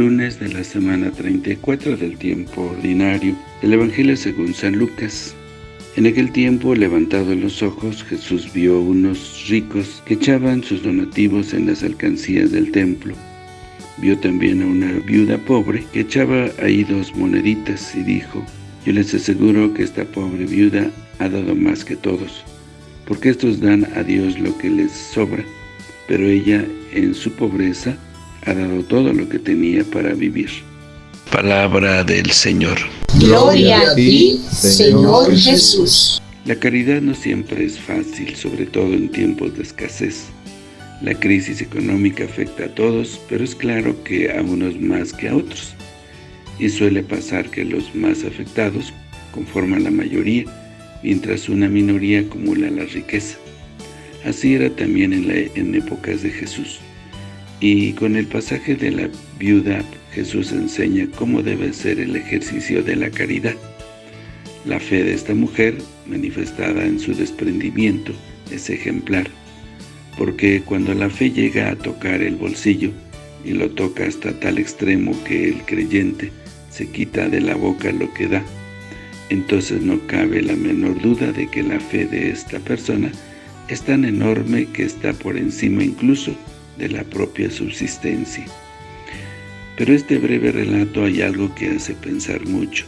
Lunes de la semana 34 del tiempo ordinario del Evangelio según San Lucas. En aquel tiempo, levantado los ojos, Jesús vio unos ricos que echaban sus donativos en las alcancías del templo. Vio también a una viuda pobre que echaba ahí dos moneditas y dijo, Yo les aseguro que esta pobre viuda ha dado más que todos, porque estos dan a Dios lo que les sobra, pero ella en su pobreza ha dado todo lo que tenía para vivir. Palabra del Señor. Gloria a ti, Señor Jesús. La caridad no siempre es fácil, sobre todo en tiempos de escasez. La crisis económica afecta a todos, pero es claro que a unos más que a otros. Y suele pasar que los más afectados conforman la mayoría, mientras una minoría acumula la riqueza. Así era también en, en épocas de Jesús. Y con el pasaje de la viuda, Jesús enseña cómo debe ser el ejercicio de la caridad. La fe de esta mujer, manifestada en su desprendimiento, es ejemplar, porque cuando la fe llega a tocar el bolsillo, y lo toca hasta tal extremo que el creyente se quita de la boca lo que da, entonces no cabe la menor duda de que la fe de esta persona es tan enorme que está por encima incluso de la propia subsistencia. Pero este breve relato hay algo que hace pensar mucho.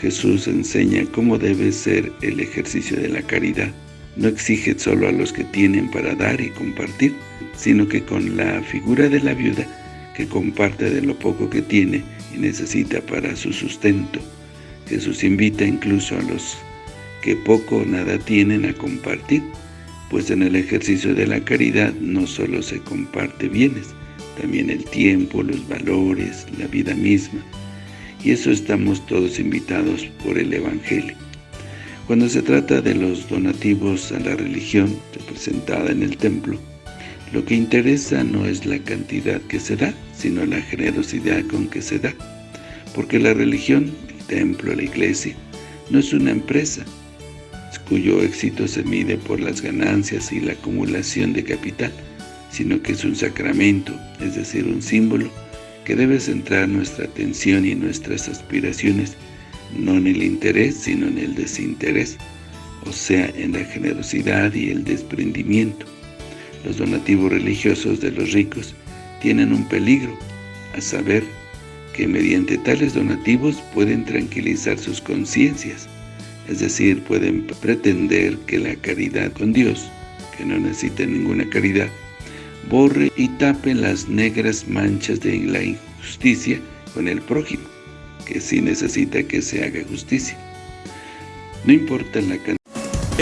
Jesús enseña cómo debe ser el ejercicio de la caridad. No exige solo a los que tienen para dar y compartir, sino que con la figura de la viuda, que comparte de lo poco que tiene y necesita para su sustento. Jesús invita incluso a los que poco o nada tienen a compartir, pues en el ejercicio de la caridad no solo se comparte bienes, también el tiempo, los valores, la vida misma. Y eso estamos todos invitados por el Evangelio. Cuando se trata de los donativos a la religión representada en el templo, lo que interesa no es la cantidad que se da, sino la generosidad con que se da. Porque la religión, el templo, la iglesia, no es una empresa, cuyo éxito se mide por las ganancias y la acumulación de capital, sino que es un sacramento, es decir, un símbolo, que debe centrar nuestra atención y nuestras aspiraciones, no en el interés, sino en el desinterés, o sea, en la generosidad y el desprendimiento. Los donativos religiosos de los ricos tienen un peligro, a saber, que mediante tales donativos pueden tranquilizar sus conciencias, es decir, pueden pretender que la caridad con Dios, que no necesita ninguna caridad, borre y tape las negras manchas de la injusticia con el prójimo, que sí necesita que se haga justicia. No importa la cantidad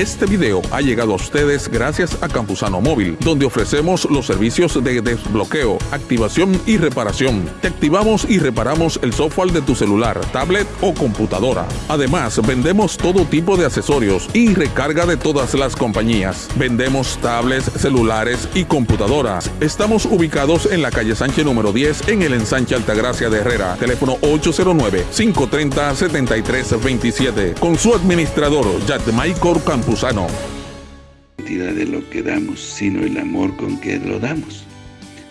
este video ha llegado a ustedes gracias a Campusano Móvil, donde ofrecemos los servicios de desbloqueo, activación y reparación. Te activamos y reparamos el software de tu celular, tablet o computadora. Además, vendemos todo tipo de accesorios y recarga de todas las compañías. Vendemos tablets, celulares y computadoras. Estamos ubicados en la calle Sánchez número 10 en el ensanche Altagracia de Herrera. Teléfono 809-530-7327. Con su administrador, Jack Michael Cantidad de lo que damos, sino el amor con que lo damos.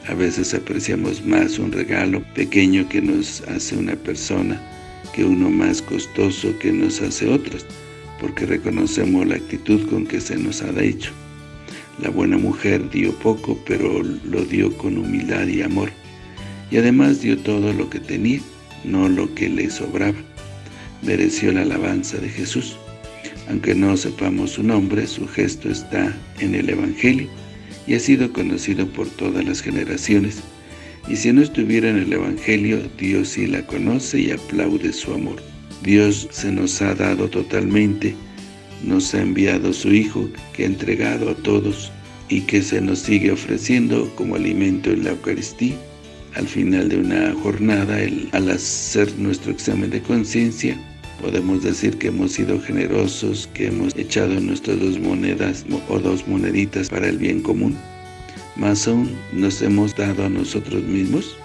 A veces apreciamos más un regalo pequeño que nos hace una persona que uno más costoso que nos hace otras, porque reconocemos la actitud con que se nos ha hecho. La buena mujer dio poco, pero lo dio con humildad y amor, y además dio todo lo que tenía, no lo que le sobraba. Mereció la alabanza de Jesús. Aunque no sepamos su nombre, su gesto está en el Evangelio y ha sido conocido por todas las generaciones. Y si no estuviera en el Evangelio, Dios sí la conoce y aplaude su amor. Dios se nos ha dado totalmente, nos ha enviado su Hijo, que ha entregado a todos y que se nos sigue ofreciendo como alimento en la Eucaristía. Al final de una jornada, al hacer nuestro examen de conciencia, Podemos decir que hemos sido generosos, que hemos echado nuestras dos monedas o dos moneditas para el bien común. Más aún, nos hemos dado a nosotros mismos.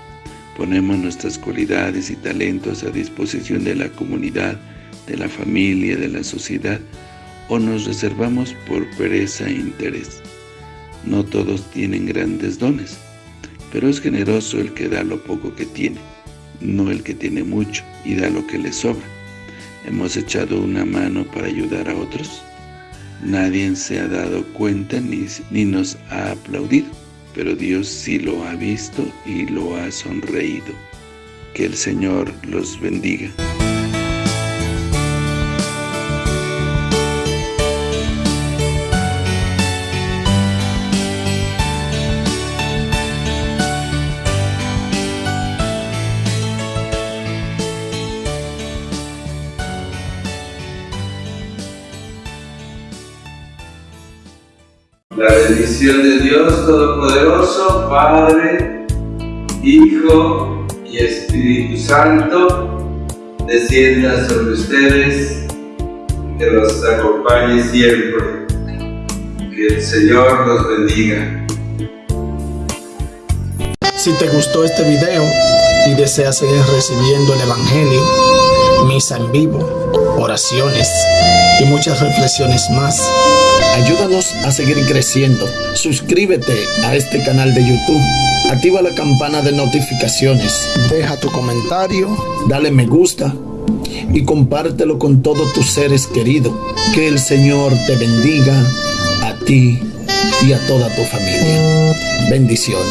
Ponemos nuestras cualidades y talentos a disposición de la comunidad, de la familia, de la sociedad, o nos reservamos por pereza e interés. No todos tienen grandes dones, pero es generoso el que da lo poco que tiene. no el que tiene mucho y da lo que le sobra. ¿Hemos echado una mano para ayudar a otros? Nadie se ha dado cuenta ni, ni nos ha aplaudido, pero Dios sí lo ha visto y lo ha sonreído. Que el Señor los bendiga. La bendición de Dios Todopoderoso, Padre, Hijo y Espíritu Santo, descienda sobre ustedes, que los acompañe siempre. Que el Señor los bendiga. Si te gustó este video y deseas seguir recibiendo el Evangelio, misa en vivo, oraciones y muchas reflexiones más, Ayúdanos a seguir creciendo. Suscríbete a este canal de YouTube. Activa la campana de notificaciones. Deja tu comentario. Dale me gusta. Y compártelo con todos tus seres queridos. Que el Señor te bendiga a ti y a toda tu familia. Bendiciones.